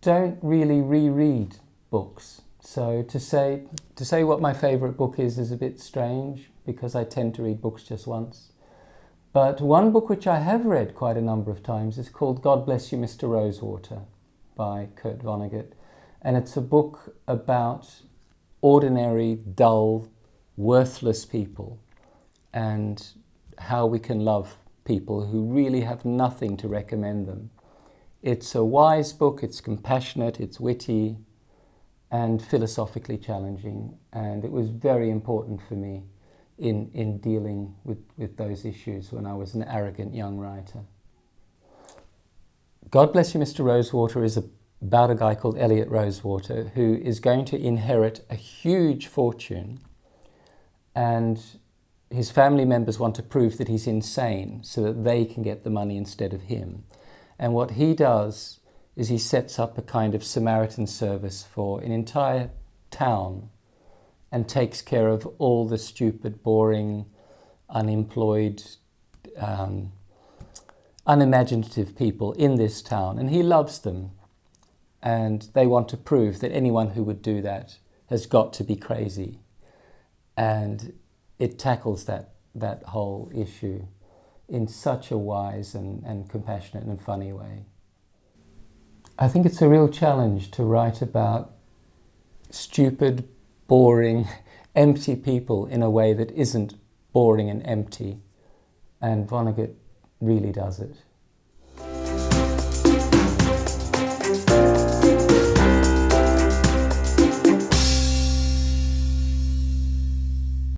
don't really reread books. So to say, to say what my favourite book is is a bit strange because I tend to read books just once. But one book which I have read quite a number of times is called God Bless You, Mr. Rosewater by Kurt Vonnegut. And it's a book about ordinary, dull, worthless people and how we can love people who really have nothing to recommend them. It's a wise book, it's compassionate, it's witty and philosophically challenging and it was very important for me in, in dealing with, with those issues when I was an arrogant young writer. God Bless You Mr. Rosewater is about a guy called Elliot Rosewater who is going to inherit a huge fortune and his family members want to prove that he's insane so that they can get the money instead of him. And what he does is he sets up a kind of Samaritan service for an entire town and takes care of all the stupid, boring, unemployed, um, unimaginative people in this town. And he loves them. And they want to prove that anyone who would do that has got to be crazy. And it tackles that, that whole issue in such a wise and, and compassionate and funny way. I think it's a real challenge to write about stupid, boring, empty people in a way that isn't boring and empty. And Vonnegut really does it.